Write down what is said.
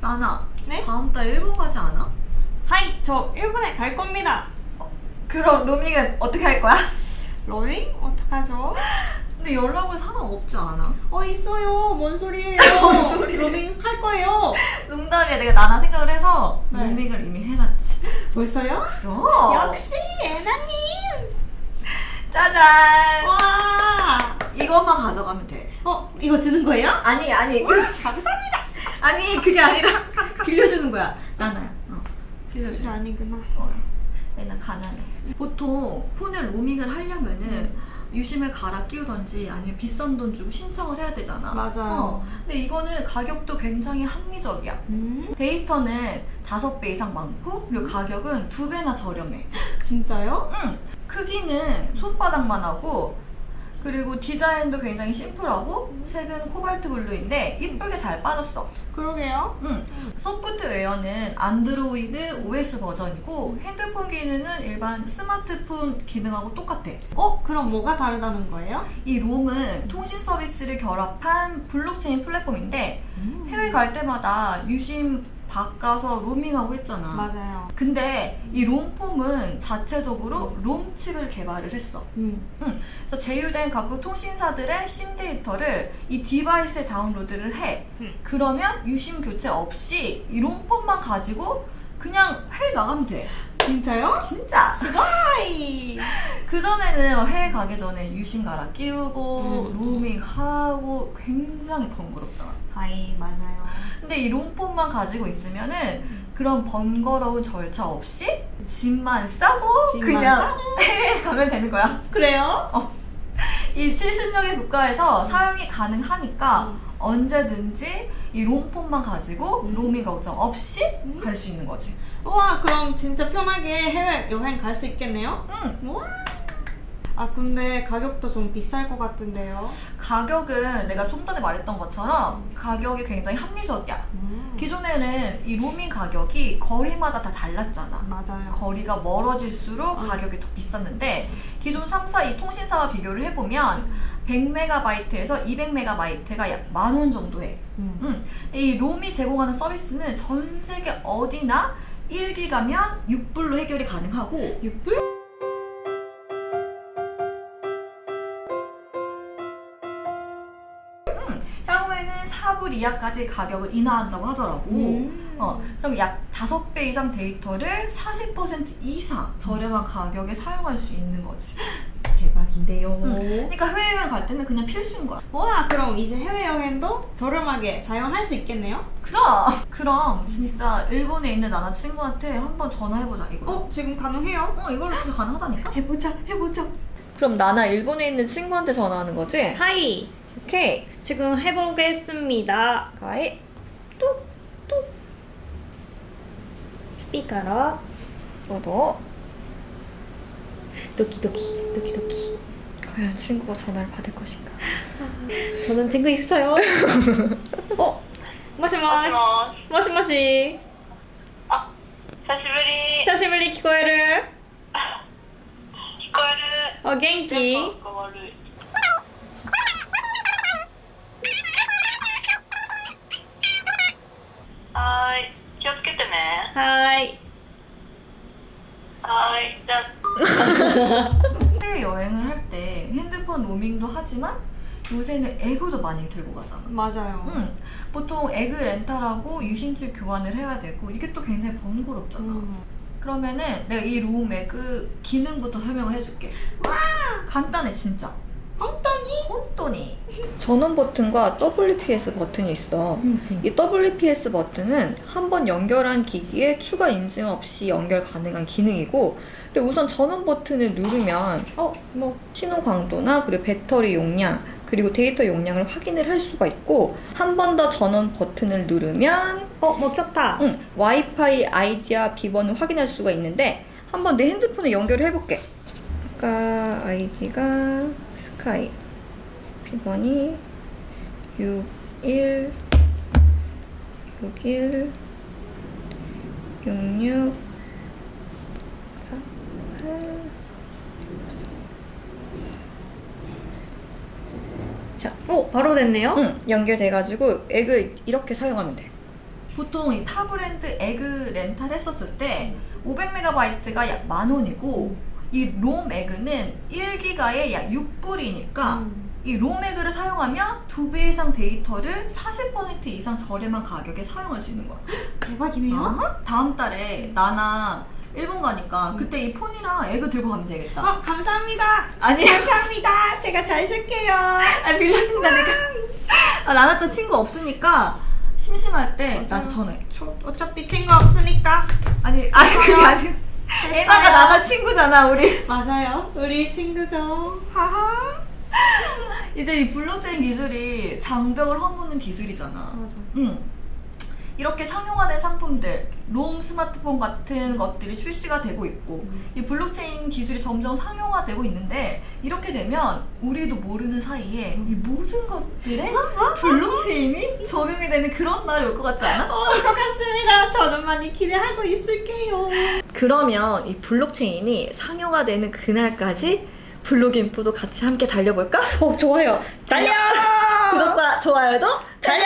나나 네? 다음 달 일본 가지 않아? はい, 저 일본에 갈 겁니다. 그럼 로밍은 어떻게 할 거야? 로밍? 어떡하죠? 근데 연락 올 사람 없지 않아? 어, 있어요. 뭔 소리예요? 뭔? 로밍 할 거예요. 농담이야 내가 나나 생각을 해서 네. 로밍을 이미 해놨지 벌써요? 그럼 역시 애나님. 짜잔 와. 이것만 가져가면 돼 어, 이거 주는 거예요? 아니 아니 감사합니다. 아니 그게 아니라 빌려주는 거야 나나야 어, 빌려줘 진짜 아니구나. 어, 얘는 가난해. 보통 폰을 로밍을 하려면은 유심을 갈아 끼우던지 아니면 비싼 돈 주고 신청을 해야 되잖아. 맞아요. 어, 근데 이거는 가격도 굉장히 합리적이야. 음, 데이터는 다섯 배 이상 많고 그리고 가격은 두 배나 저렴해. 진짜요? 응. 크기는 손바닥만 하고 그리고 디자인도 굉장히 심플하고 색은 코발트 블루인데 이쁘게 잘 빠졌어. 그러게요. 응. 소프트웨어는 안드로이드 OS 버전이고 핸드폰 기능은 일반 스마트폰 기능하고 똑같아. 어, 그럼 뭐가 다르다는 거예요? 이 롬은 통신 서비스를 결합한 블록체인 플랫폼인데 음. 해외 갈 때마다 유심 바꿔서 로밍하고 했잖아. 맞아요. 근데 이 롬폰은 자체적으로 롬칩을 개발을 했어. 음. 그래서 제휴된 각국 통신사들의 심 데이터를 이 디바이스에 다운로드를 해. 음. 그러면 유심 교체 없이 이 롬폰만 가지고 그냥 해외 나가면 돼. 진짜요? 진짜. すごい. 그전에는 해외 가기 전에 유심 갈아 끼우고 음. 로밍하고 굉장히 번거롭잖아. はい, 맞아요. 근데 이 롬폰만 가지고 있으면은 그런 번거로운 절차 없이 짐만 싸고 짐만 그냥 싸고. 해외 가면 되는 거야. 그래요? 이 70여개 국가에서 사용이 가능하니까 음. 언제든지 이 롬폰만 가지고 음. 로밍 걱정 없이 음. 갈수 있는 거지. 우와, 그럼 진짜 편하게 해외 여행 갈 수 있겠네요? 응. 우와. 아, 근데 가격도 좀 비쌀 것 같은데요? 가격은 내가 좀 전에 말했던 것처럼 가격이 굉장히 합리적이야. 음. 기존에는 이 로밍 가격이 거리마다 다 달랐잖아. 맞아요. 거리가 멀어질수록 음. 가격이 더 비쌌는데 기존 3사 이 통신사와 비교를 해보면 100MB에서 200MB가 약 만 원 정도 해. 음. 음, 이 롬이 제공하는 서비스는 전 세계 어디나 1기가면 6불로 해결이 가능하고 6불? 4불 이하까지 가격을 인하한다고 하더라고. 음. 어, 그럼 약 5배 이상 데이터를 40% 이상 저렴한 가격에 사용할 수 있는 거지. 대박인데요. 음. 그러니까 해외여행 갈 때는 그냥 필수인 거야. 와, 그럼 이제 해외여행도 저렴하게 사용할 수 있겠네요? 그럼! 그럼 진짜 일본에 있는 나나 친구한테 한번 전화해보자, 이거. 어, 지금 가능해요? 어, 이걸로 진짜 가능하다니까? 해보자, 해보자. 그럼 나나 일본에 있는 친구한테 전화하는 거지? 하이, 오케이. 지금 해보겠습니다. 가이. 스피커로 너도. 도키도키, 도키도키. 과연 친구가 전화를 받을 것인가? 저는 친구 있어요. 어, 모시모시. もしもし 모시모시. 久しぶり 히사시부리 키코에르. 聞こえる 어, 겐키. 하이. 하이 해외 여행을 할 때 핸드폰 로밍도 하지만 요새는 에그도 많이 들고 가잖아. 맞아요. 응. 보통 에그 렌탈하고 유심칩 교환을 해야 되고 이게 또 굉장히 번거롭잖아. 음. 그러면은 내가 이롬 음 에그 기능부터 설명을 해줄게. 와! 간단해 진짜. 깜짝 이. ほんとに. 전원 버튼과 WPS 버튼이 있어. 음. 이 WPS 버튼은 한 번 연결한 기기에 추가 인증 없이 연결 가능한 기능이고 그리고 우선 전원 버튼을 누르면 어, 뭐. 신호 강도나 그리고 배터리 용량 그리고 데이터 용량을 확인을 할 수가 있고 한 번 더 전원 버튼을 누르면 어, 뭐 켰다. 응, 와이파이 아이디와 비번을 확인할 수가 있는데 한번 내 핸드폰에 연결을 해볼게 아까 아이디가 스카이 비번이 61 61 66 48 어, 바로 됐네요. 응, 연결돼가지고 액을 이렇게 사용하면 돼. 보통 이 타 브랜드 에그 렌탈 했었을 때 500MB가 약 만 원이고 이 롬 에그는 1기가에 약 6불이니까 음. 이 롬에그를 사용하면 두 배 이상 데이터를 40% 이상 저렴한 가격에 사용할 수 있는 거야. 대박이네요. 어허? 다음 달에 나나 일본 가니까 그때 이 폰이랑 에그 들고 가면 되겠다. 어, 감사합니다. 아니, 감사합니다. 제가 잘 쓸게요. 아 빌려준다니까. 아, 나나 또 친구 없으니까 심심할 때 맞아요. 나한테 전화해. 저 어차피 친구 없으니까. 아니, 아니 그게 아니. 에나가 나나 친구잖아 우리. 맞아요. 우리 친구죠. 하하. 이제 이 블록체인 기술이 장벽을 허무는 기술이잖아. 맞아. 응. 이렇게 상용화된 상품들, 롬 스마트폰 같은 것들이 출시가 되고 있고, 이 블록체인 기술이 점점 상용화되고 있는데, 이렇게 되면 우리도 모르는 사이에 이 모든 것들에 블록체인이 적용이 되는 그런 날이 올 것 같지 않아? 어, 것 같습니다. 저는 많이 기대하고 있을게요. 그러면 이 블록체인이 상용화되는 그날까지 블록인포도 같이 함께 달려볼까? 어, 좋아요. 달려! 구독과 좋아요도 달려!